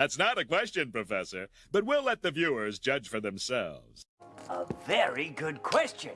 That's not a question, Professor, but we'll let the viewers judge for themselves. A very good question.